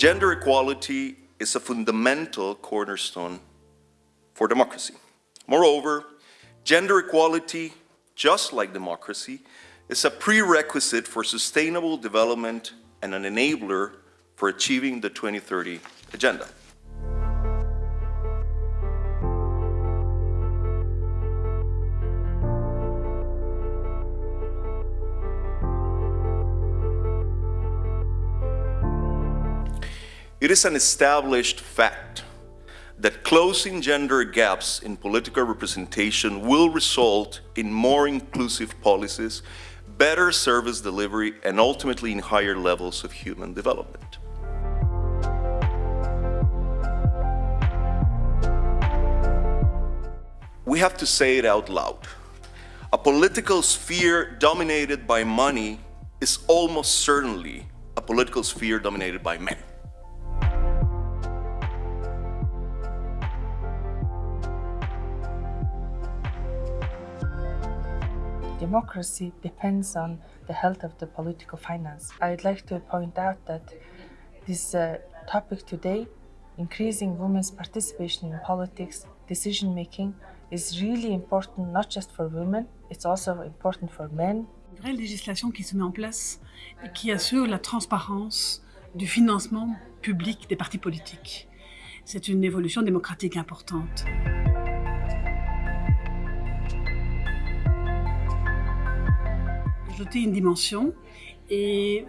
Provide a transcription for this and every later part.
Gender equality is a fundamental cornerstone for democracy. Moreover, gender equality, just like democracy, is a prerequisite for sustainable development and an enabler for achieving the 2030 Agenda. It is an established fact that closing gender gaps in political representation will result in more inclusive policies, better service delivery, and ultimately in higher levels of human development. We have to say it out loud. A political sphere dominated by money is almost certainly a political sphere dominated by men. Democracy depends on the health of the political finance. I'd like to point out that this uh, topic today, increasing women's participation in politics, decision making, is really important not just for women, it's also important for men. Une vraie législation qui se met en place et qui assure la transparence du financement public des partis politiques. C'est une évolution démocratique importante. Ajouter une dimension et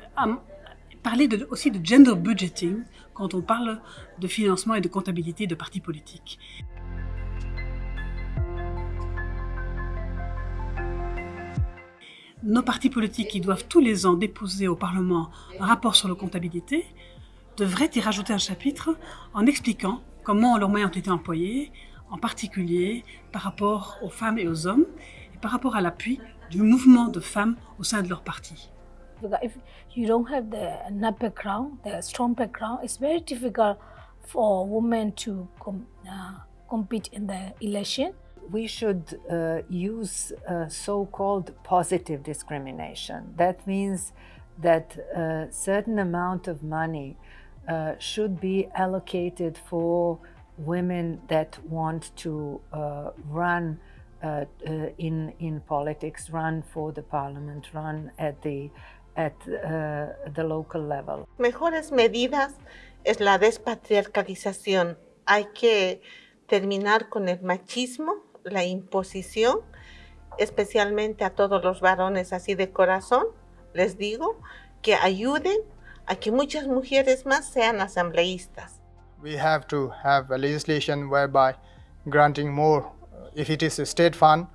parler aussi de gender budgeting quand on parle de financement et de comptabilité de partis politiques. Nos partis politiques qui doivent tous les ans déposer au Parlement un rapport sur la comptabilité devraient y rajouter un chapitre en expliquant comment leurs moyens ont été employés, en particulier par rapport aux femmes et aux hommes, et par rapport à l'appui du mouvement de femmes au sein de leur parti. If you don't have the enough background, the strong background, it's very difficult for women to com uh, compete in the election. We should uh, use uh, so-called positive discrimination. That means that a certain amount of money uh, should be allocated for women that want to uh, run uh, uh, in, in politics, run for the parliament, run at the, at uh, the local level. Mejores medidas es la despatriarcalización. Hay que terminar con el machismo, la imposición, especialmente a todos los varones así de corazón, les digo, que ayuden a que muchas mujeres más sean asambleístas. We have to have a legislation whereby granting more if it is a state fund,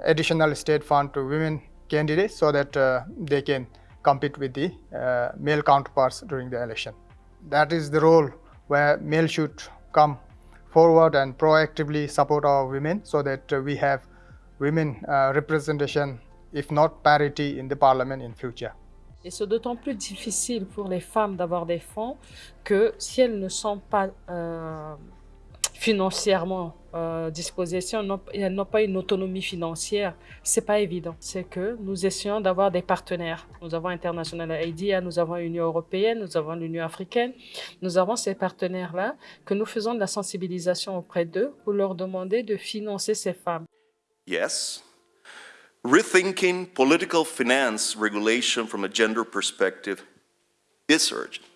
additional state fund to women candidates so that uh, they can compete with the uh, male counterparts during the election. That is the role where male should come forward and proactively support our women so that uh, we have women representation, if not parity, in the parliament in future. Et c'est d'autant plus difficile pour les femmes d'avoir des fonds que si elles ne sont pas euh, financièrement euh, disposées, si elles n'ont pas une autonomie financière, c'est pas évident. C'est que nous essayons d'avoir des partenaires. Nous avons International IDEA, nous avons l'Union européenne, nous avons l'Union africaine. Nous avons ces partenaires-là que nous faisons de la sensibilisation auprès d'eux pour leur demander de financer ces femmes. Yes. Rethinking political finance regulation from a gender perspective is urgent.